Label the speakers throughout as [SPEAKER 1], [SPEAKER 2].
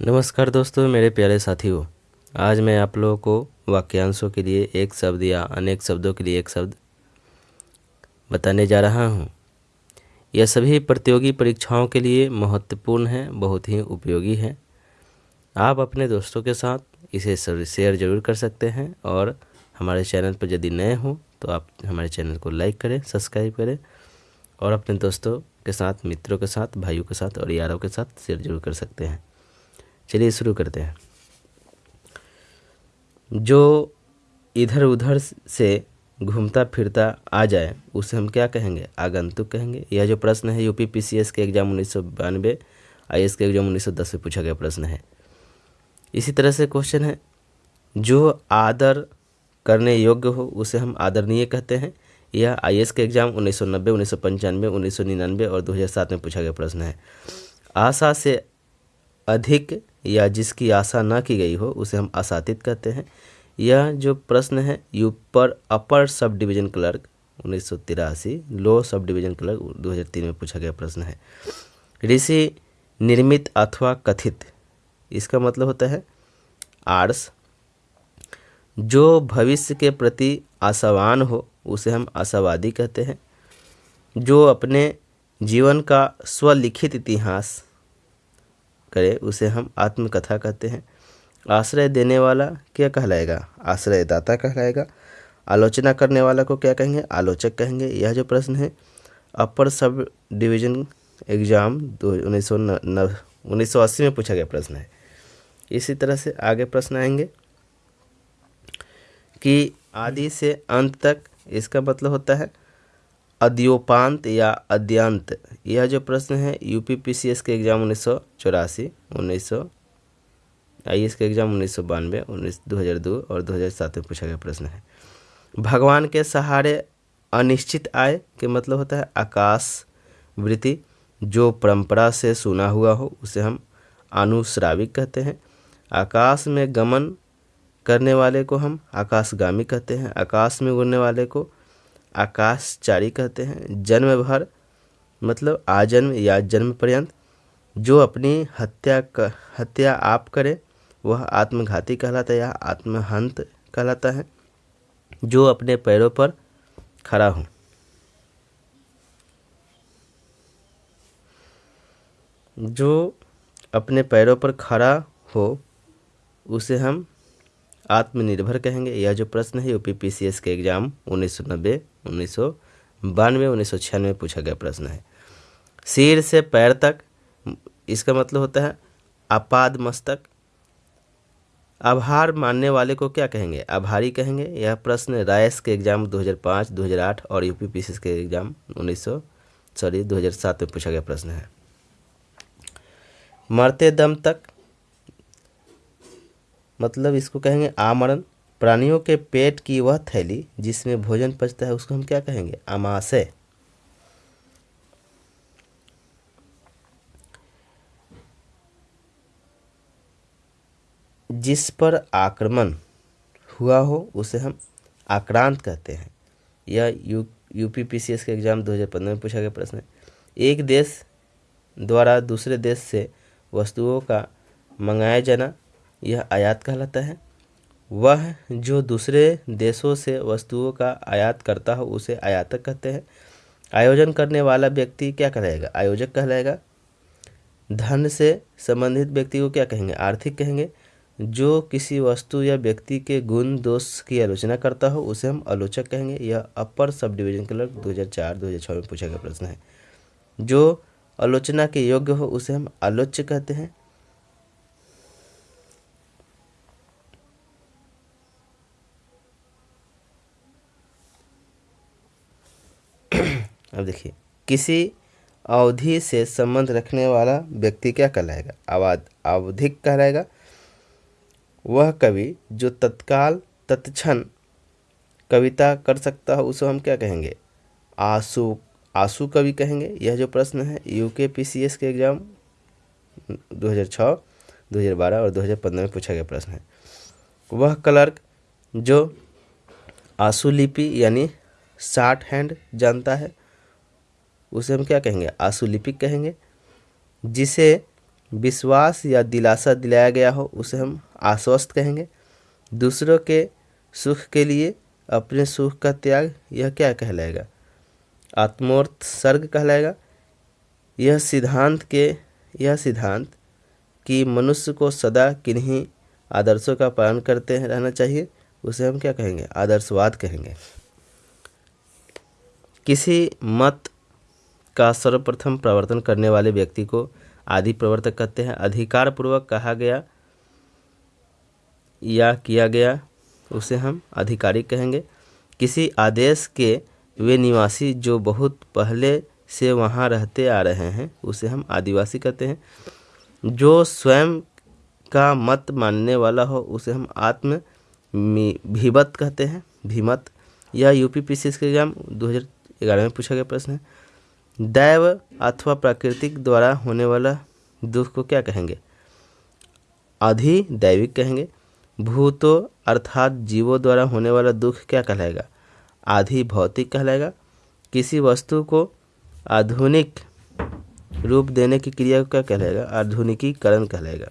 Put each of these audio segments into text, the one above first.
[SPEAKER 1] नमस्कार दोस्तों, मेरे प्यारे साथियों। आज मैं आप लोगों को वाक्यांशों के लिए एक शब्द या अनेक शब्दों के लिए एक शब्द बताने जा रहा हूँ। यह सभी प्रतियोगी परीक्षाओं के लिए महत्वपूर्ण है, बहुत ही उपयोगी है। आप अपने दोस्तों के साथ इसे शेयर ज़रूर कर सकते हैं और हमारे चैनल पर यदि नए हों तो आप हमारे चैनल को लाइक करें, सब्सक्राइब करें और अपने दोस्तों के साथ, मित्रों के साथ, भाइयों के साथ और यारों के साथ शेयर ज़रूर कर सकते हैं। चलिए शुरू करते हैं। जो इधर उधर से घूमता फिरता आ जाए, उसे हम क्या कहेंगे? आगंतुक कहेंगे। यह जो प्रश्न है, यूपी पीसीएस के एग्ज़ाम उन्नीस सौ बानवे आई के एग्ज़ाम उन्नीस सौ दस में पूछा गया प्रश्न है। इसी तरह से क्वेश्चन है, जो आदर करने योग्य हो, उसे हम आदरणीय कहते हैं। यह आई के एग्ज़ाम उन्नीस सौ नब्बे, उन्नीस सौ पंचानवे, उन्नीस सौ निन्यानवे और दो हज़ार सात में पूछा गया प्रश्न है। आशा से अधिक या जिसकी आशा ना की गई हो, उसे हम आशातीत कहते हैं। यह जो प्रश्न है, यूपर अपर सब डिवीज़न क्लर्क, उन्नीस लो सब डिवीज़न क्लर्क 2003 में पूछा गया प्रश्न है। ऋषि निर्मित अथवा कथित, इसका मतलब होता है आर्स। जो भविष्य के प्रति आशावान हो, उसे हम आशावादी कहते हैं। जो अपने जीवन का स्वलिखित इतिहास करे, उसे हम आत्मकथा कहते हैं। आश्रय देने वाला क्या कहलाएगा? आश्रयदाता कहलाएगा। आलोचना करने वाला को क्या कहेंगे? आलोचक कहेंगे। यह जो प्रश्न है, अपर सब डिवीज़न एग्ज़ाम दो उन्नीस सौ सौ अस्सी में पूछा गया प्रश्न है। इसी तरह से आगे प्रश्न आएँगे कि आदि से अंत तक इसका मतलब होता है अद्योपांत या अद्यांत? यह जो प्रश्न है यूपी पीसीएस के एग्ज़ाम उन्नीस सौ चौरासी, उन्नीस सौ आई एस के एग्ज़ाम उन्नीस सौ बानवे, उन्नीस दो हज़ार दो और दो हज़ार सात में पूछा गया प्रश्न है। भगवान के सहारे अनिश्चित आय के मतलब होता है आकाश वृत्ति, जो परंपरा से सुना हुआ हो, उसे हम अनुश्राविक कहते हैं। आकाश में गमन करने वाले को हम आकाशगामी कहते हैं। आकाश में उड़ने वाले को आकाशचारी कहते हैं, जन्म भर मतलब आजन्म या जन्म पर्यंत, जो अपनी हत्या कर हत्या आप करे, वह आत्मघाती कहलाता है या आत्महंत कहलाता है, जो अपने पैरों पर खड़ा हो। जो अपने पैरों पर खड़ा हो, उसे हम आत्मनिर्भर कहेंगे। यह जो प्रश्न है यूपी पीसीएस के एग्ज़ाम उन्नीस सौ नब्बे उन्नीस सौ बानवे उन्नीस सौ छियानवे पूछा गया प्रश्न है। सिर से पैर तक इसका मतलब होता है आपाद मस्तक। आभार मानने वाले को क्या कहेंगे? आभारी कहेंगे। यह प्रश्न रायस के एग्ज़ाम 2005, 2008 और यूपी के एग्ज़ाम 1900 सॉरी 2007 में पूछा गया प्रश्न है। मरते दम तक मतलब इसको कहेंगे आमरण। प्राणियों के पेट की वह थैली जिसमें भोजन पचता है, उसको हम क्या कहेंगे? आमाशय जिस पर आक्रमण हुआ हो, उसे हम आक्रांत कहते हैं। यह U UP P C S के एग्ज़ाम 2015 में पूछा गया प्रश्न है। एक देश द्वारा दूसरे देश से वस्तुओं का मंगाया जाना, यह आयात कहलाता है। वह जो दूसरे देशों से वस्तुओं का आयात करता हो, उसे आयातक कहते हैं। आयोजन करने वाला व्यक्ति क्या कहलाएगा? आयोजक कहलाएगा। धन से संबंधित व्यक्ति को क्या कहेंगे? आर्थिक कहेंगे। जो किसी वस्तु या व्यक्ति के गुण, दोष की आलोचना करता हो, उसे हम आलोचक कहेंगे। यह अपर सब डिवीज़न क्लर्क 2004 2006 में पूछा गया प्रश्न है। जो आलोचना के योग्य हो, उसे हम आलोच्य कहते हैं। अब देखिए किसी अवधि से संबंध रखने वाला व्यक्ति क्या कहलाएगा? आवाद आवधिक कहलाएगा। वह कवि जो तत्काल तत्क्षण कविता कर सकता है उसे हम क्या कहेंगे? आँसू आँसू कवि कहेंगे। यह जो प्रश्न है यूके पीसीएस के एग्ज़ाम 2006, 2012 और 2015 में पूछा गया प्रश्न है। वह क्लर्क जो आँसू लिपि यानी शार्ट हैंड जानता है उसे हम क्या कहेंगे? आशुलिपिक कहेंगे। जिसे विश्वास या दिलासा दिलाया गया हो, उसे हम आश्वस्त कहेंगे। दूसरों के सुख के लिए अपने सुख का त्याग यह क्या कहलाएगा? आत्मोर्थ सर्ग कहलाएगा। यह सिद्धांत के, यह सिद्धांत कि मनुष्य को सदा किन्हीं आदर्शों का पालन करते रहना चाहिए, उसे हम क्या कहेंगे? आदर्शवाद कहेंगे। किसी मत का सर्वप्रथम प्रवर्तन करने वाले व्यक्ति को आदि प्रवर्तक कहते हैं। अधिकार पूर्वक कहा गया, या किया गया, उसे हम अधिकारी कहेंगे। किसी आदेश के वे निवासी जो बहुत पहले से वहाँ रहते आ रहे हैं, उसे हम आदिवासी कहते हैं। जो स्वयं का मत मानने वाला हो, उसे हम आत्म भीमत कहते हैं। भीमत यह यूपी पी के एग्ज़ाम 2011 में पूछा गया प्रश्न है। दैव अथवा प्राकृतिक द्वारा होने वाला दुख को क्या कहेंगे? अधि दैविक कहेंगे। भूतो अर्थात जीवों द्वारा होने वाला दुख क्या कहलाएगा? आधि भौतिक कहलाएगा। किसी वस्तु को आधुनिक रूप देने की क्रिया को क्या कहलाएगा? आधुनिकीकरण कहलाएगा।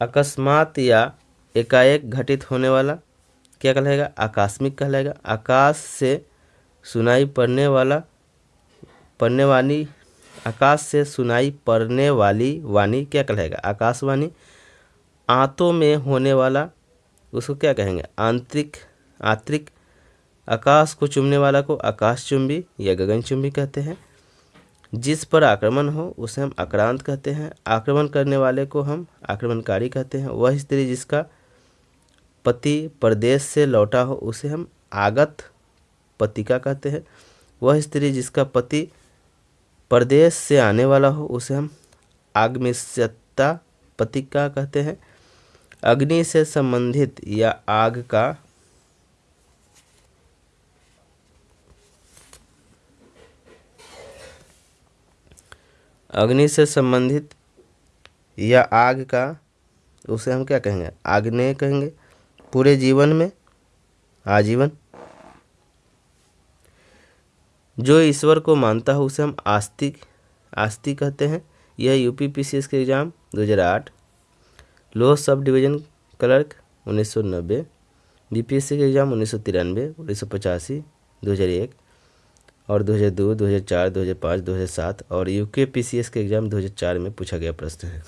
[SPEAKER 1] अकस्मात या एकाएक घटित होने वाला क्या कहलाएगा? आकस्मिक कहलाएगा। आकाश से सुनाई पड़ने वाला पढ़ने वाली, आकाश से सुनाई पड़ने वाली वाणी क्या कहलाएगा? आकाशवाणी, आंतों में होने वाला, उसको क्या कहेंगे? आंतरिक आंतरिक, आकाश को चुमने वाला को आकाश चुंबी या गगन चुंबी कहते हैं। जिस पर आक्रमण हो, उसे हम आक्रांत कहते हैं। आक्रमण करने वाले को हम आक्रमणकारी कहते हैं। वह स्त्री जिसका पति प्रदेश से लौटा हो, उसे हम आगत पतिका कहते हैं। वह स्त्री जिसका पति प्रदेश से आने वाला हो, उसे हम आगमिष्यता पतिका कहते हैं। अग्नि से संबंधित या आग का अग्नि से संबंधित या आग का, उसे हम क्या कहेंगे? आग्नेय कहेंगे। पूरे जीवन में आजीवन जो ईश्वर को मानता हो उसे हम आस्तिक आस्तिक कहते हैं। यह U P P C S के exam 2008 lower sub division clerk उन्नीस सौ नब्बे। बी पी एस सी के एग्ज़ाम उन्नीस सौ तिरानवे उन्नीस सौ पचासी दो हज़ार एक। और 2002, 2004, 2005, 2007 और U K P C S के एग्ज़ाम 2004 में पूछा गया प्रश्न है।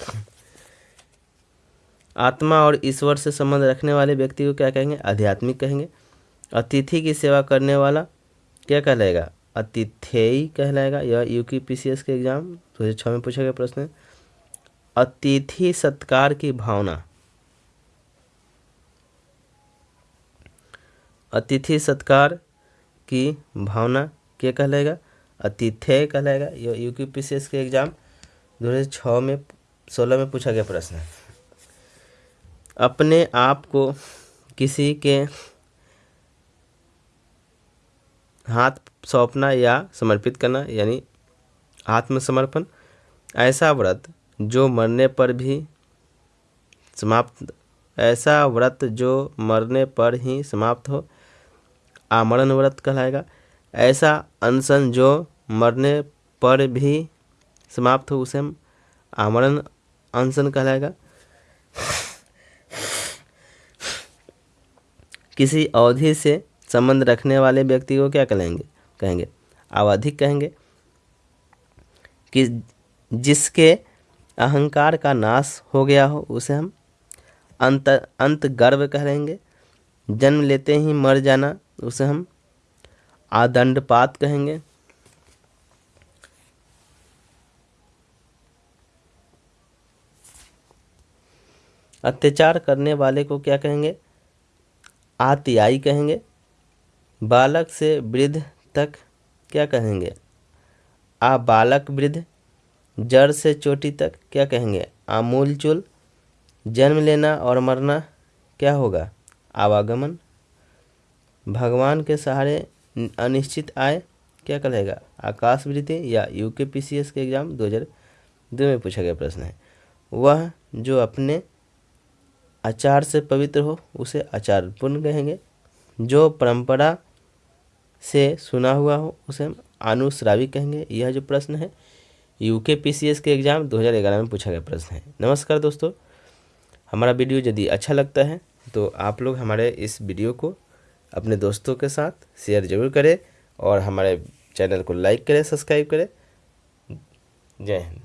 [SPEAKER 1] आत्मा और ईश्वर से संबंध रखने वाले व्यक्ति को क्या कहेंगे? आध्यात्मिक कहेंगे। अतिथि की सेवा करने वाला क्या कहलाएगा? अतिथेयी कहलाएगा। यह पीसीएस के एग्ज़ाम 2006 में पूछा गया प्रश्न अतिथि सत्कार की भावना। अतिथि सत्कार की भावना क्या कहलाएगा? अतिथ्य कहलाएगा। यह यू एस के एग्ज़ाम दो हज़ार छः में, सोलह में पूछा गया प्रश्न अपने आप को किसी के हाथ सौंपना या समर्पित करना, यानी आत्मसमर्पण, ऐसा व्रत जो मरने पर भी समाप्त, ऐसा व्रत जो मरने पर ही समाप्त हो, आमरण व्रत कहलाएगा। ऐसा अनशन जो मरने पर भी समाप्त हो, उसे हम आमरण अनशन कहलाएगा। किसी अवधि से संबंध रखने वाले व्यक्ति को क्या कहेंगे? कहेंगे। आवधिक कहेंगे कि जिसके अहंकार का नाश हो गया हो, उसे हम अंत अंत गर्व कहेंगे। जन्म लेते ही मर जाना, उसे हम आदंडपात कहेंगे। अत्याचार करने वाले को क्या कहेंगे? आतियाई कहेंगे। बालक से वृद्ध तक क्या कहेंगे? आ बालक वृद्ध, जड़ से चोटी तक क्या कहेंगे? आमूल चूल, जन्म लेना और मरना क्या होगा? आवागमन। भगवान के सहारे अनिश्चित आय क्या कहेगा आकाश वृत्ति या U K P C S के एग्ज़ाम दो हज़ार दो में पूछा गया प्रश्न है। वह जो अपने आचार से पवित्र हो, उसे आचार पूर्ण कहेंगे। जो परंपरा से सुना हुआ हो, उसे हम अनुश्रावी कहेंगे। यह जो प्रश्न है यूके पीसीएस के एग्ज़ाम 2011 में पूछा गया प्रश्न है। नमस्कार दोस्तों, हमारा वीडियो यदि अच्छा लगता है तो आप लोग हमारे इस वीडियो को अपने दोस्तों के साथ शेयर ज़रूर करें और हमारे चैनल को लाइक करें सब्सक्राइब करें। जय हिंद।